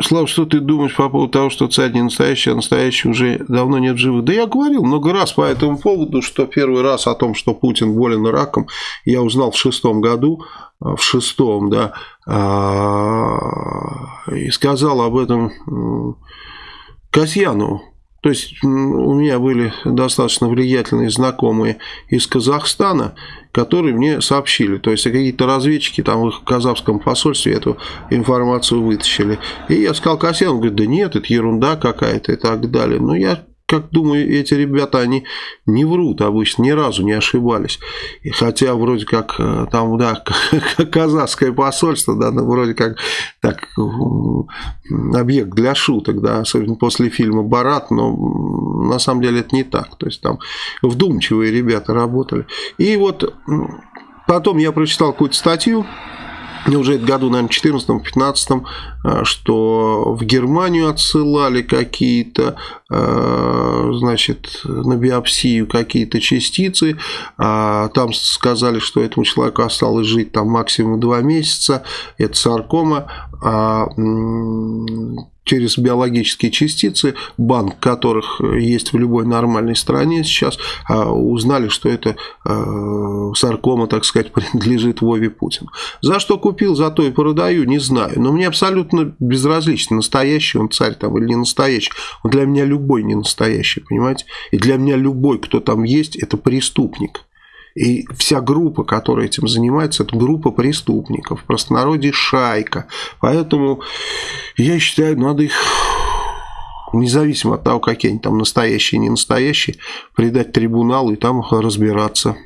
Слава, что ты думаешь по поводу того, что царь не настоящий, а настоящий уже давно нет живых? Да я говорил много раз по этому поводу, что первый раз о том, что Путин болен раком, я узнал в шестом году, а, в шестом, да, а, и сказал об этом Касьянову. То есть у меня были достаточно влиятельные знакомые из Казахстана, которые мне сообщили. То есть какие-то разведчики там в казахском посольстве эту информацию вытащили. И я сказал Касьяну, говорит, да нет, это ерунда какая-то и так далее. Но я как думаю, эти ребята, они не врут обычно, ни разу не ошибались. И хотя вроде как э, там, да, казахское посольство, да, ну, вроде как так объект для шуток, да, особенно после фильма «Барат», но на самом деле это не так. То есть там вдумчивые ребята работали. И вот потом я прочитал какую-то статью, уже году, наверное, 14-15, э, что в Германию отсылали какие-то, э, значит, на биопсию какие-то частицы, а там сказали, что этому человеку осталось жить там максимум 2 месяца, это саркома, а через биологические частицы, банк которых есть в любой нормальной стране сейчас, а, узнали, что это а, саркома, так сказать, принадлежит Вове Путину. За что купил, за то и продаю, не знаю. Но мне абсолютно безразлично, настоящий он царь там или не настоящий. Он для меня любой не настоящий, понимаете? И для меня любой, кто там есть, это преступник. И вся группа, которая этим занимается, это группа преступников. В простонародье шайка. Поэтому я считаю, надо их независимо от того, какие они там настоящие, не настоящие, придать трибуналу и там разбираться.